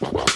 you